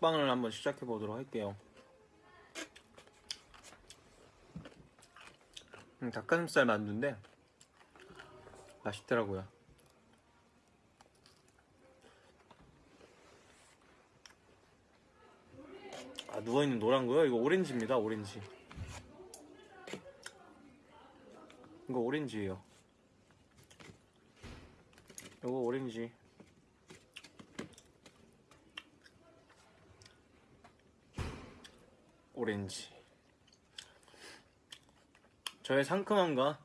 먹방을 한번 시작해 보도록 할게요. 음, 닭가슴살 만두인데 맛있더라고요. 아 누워있는 노란 거요? 이거 오렌지입니다 오렌지 이거 오렌지예요 이거 오렌지 오렌지 저의 상큼함과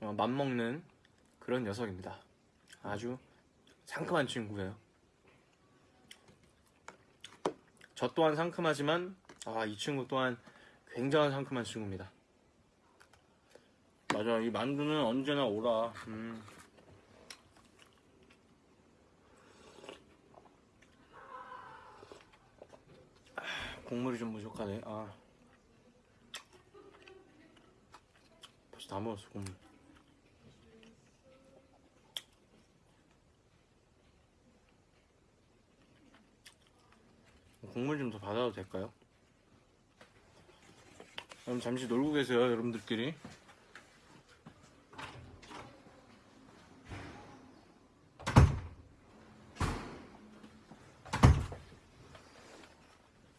어, 맞먹는 그런 녀석입니다 아주 상큼한 친구예요 저 또한 상큼하지만 아 이 친구 또한 굉장한 상큼한 친구입니다. 맞아 이 만두는 언제나 오라. 음. 아, 국물이 좀 부족하네. 아 벌써 다 먹었어 국물. 국물 좀 더 받아도 될까요? 그럼 잠시 놀고 계세요, 여러분들끼리.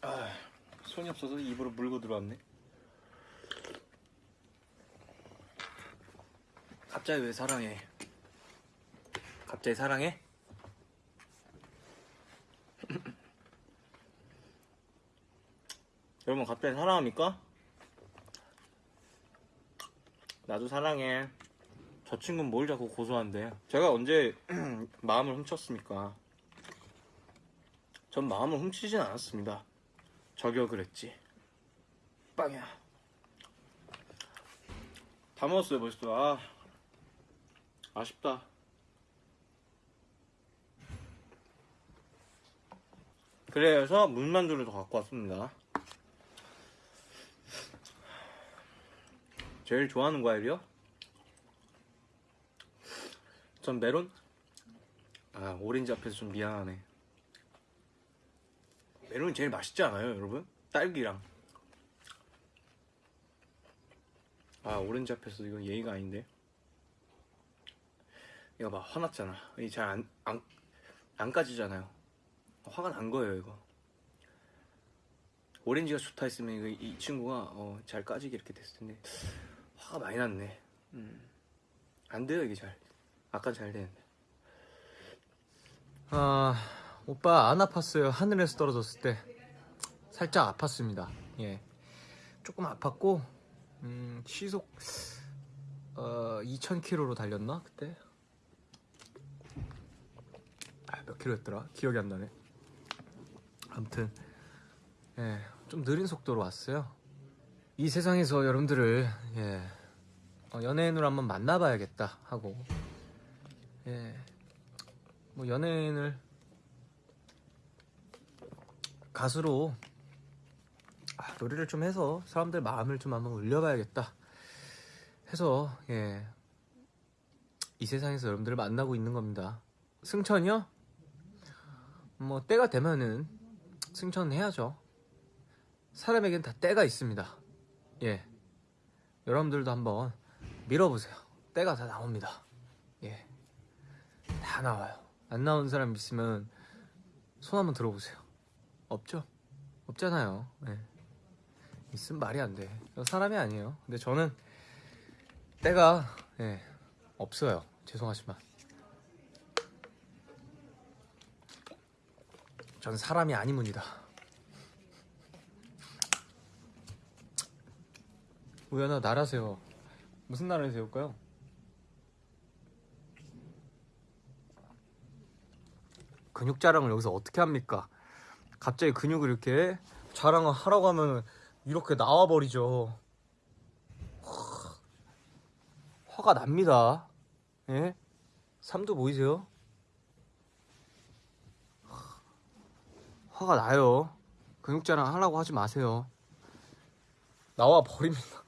아, 손이 없어서 입으로 물고 들어왔네. 갑자기 왜 사랑해? 갑자기 사랑해? 여러분 갑자기 사랑합니까? 나도 사랑해. 저 친구는 뭘 자꾸 고소한데? 제가 언제 마음을 훔쳤습니까? 전 마음을 훔치진 않았습니다. 저격을 했지. 빵이야. 다 먹었어요 벌써. 아 아쉽다. 그래서 물만두를 더 갖고 왔습니다. 제일 좋아하는 과일이요? 전 메론? 아 오렌지 앞에서 좀 미안하네 메론이 제일 맛있지 않아요 여러분? 딸기랑 아 오렌지 앞에서 이건 예의가 아닌데 이거 봐 화났잖아 이 잘 안 안, 안 까지잖아요 화가 난 거예요 이거 오렌지가 좋다 했으면 이거 이 친구가 어, 잘 까지게 이렇게 됐을 텐데 화가 많이 났네. 음. 안 돼요 이게 잘. 아까 잘 되는데. 아, 오빠 안 아팠어요. 하늘에서 떨어졌을 때. 살짝 아팠습니다. 예. 조금 아팠고, 음, 시속, 어, 2000km로 달렸나? 그때? 아, 몇 킬로였더라? 기억이 안 나네. 아무튼, 예, 좀 느린 속도로 왔어요. 이 세상에서 여러분들을, 예, 어, 연예인으로 한번 만나봐야겠다 하고, 예, 뭐 연예인을 가수로 아, 노래를 좀 해서 사람들 마음을 좀 한번 울려봐야겠다 해서 예. 이 세상에서 여러분들을 만나고 있는 겁니다. 승천이요? 뭐 때가 되면은 승천 해야죠. 사람에겐 다 때가 있습니다. 예. 여러분들도 한번 밀어보세요. 때가 다 나옵니다. 예. 다 나와요. 안 나온 사람 있으면 손 한번 들어보세요. 없죠? 없잖아요. 예. 있으면 말이 안 돼. 저 사람이 아니에요. 근데 저는 때가 예, 없어요. 죄송하지만. 전 사람이 아니문이다. 우연아 세워. 무슨 나라를 세울까요? 근육 자랑을 여기서 어떻게 합니까? 갑자기 근육을 이렇게 자랑을 하라고 하면 이렇게 나와버리죠. 화- 화가 납니다. 예? 삼두 보이세요? 화가 나요. 근육 자랑 하라고 하지 마세요. 나와 버립니다.